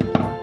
Bye.